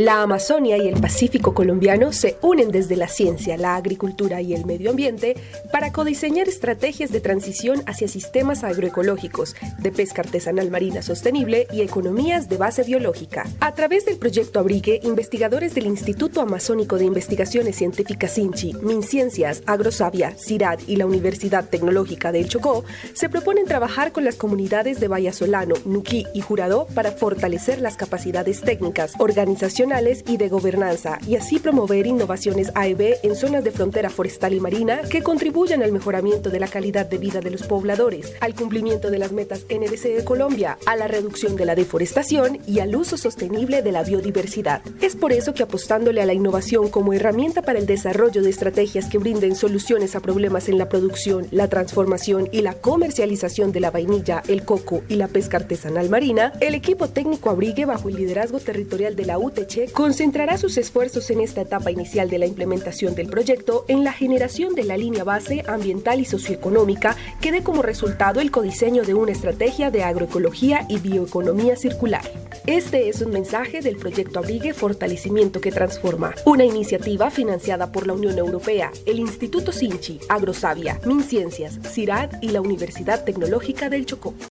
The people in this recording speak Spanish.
La Amazonia y el Pacífico colombiano se unen desde la ciencia, la agricultura y el medio ambiente para codiseñar estrategias de transición hacia sistemas agroecológicos, de pesca artesanal marina sostenible y economías de base biológica. A través del proyecto Abrigue, investigadores del Instituto Amazónico de Investigaciones Científicas INCHI, MinCiencias, Agrosavia, CIRAD y la Universidad Tecnológica del Chocó se proponen trabajar con las comunidades de Vallasolano, Nuquí y Jurado para fortalecer las capacidades técnicas, organización y de gobernanza y así promover innovaciones A y B en zonas de frontera forestal y marina que contribuyan al mejoramiento de la calidad de vida de los pobladores, al cumplimiento de las metas NDC de Colombia, a la reducción de la deforestación y al uso sostenible de la biodiversidad. Es por eso que apostándole a la innovación como herramienta para el desarrollo de estrategias que brinden soluciones a problemas en la producción, la transformación y la comercialización de la vainilla, el coco y la pesca artesanal marina, el equipo técnico Abrigue bajo el liderazgo territorial de la UTC concentrará sus esfuerzos en esta etapa inicial de la implementación del proyecto en la generación de la línea base ambiental y socioeconómica que dé como resultado el codiseño de una estrategia de agroecología y bioeconomía circular. Este es un mensaje del proyecto Abrigue Fortalecimiento que Transforma, una iniciativa financiada por la Unión Europea, el Instituto Sinchi, Agrosavia, MinCiencias, CIRAD y la Universidad Tecnológica del Chocó.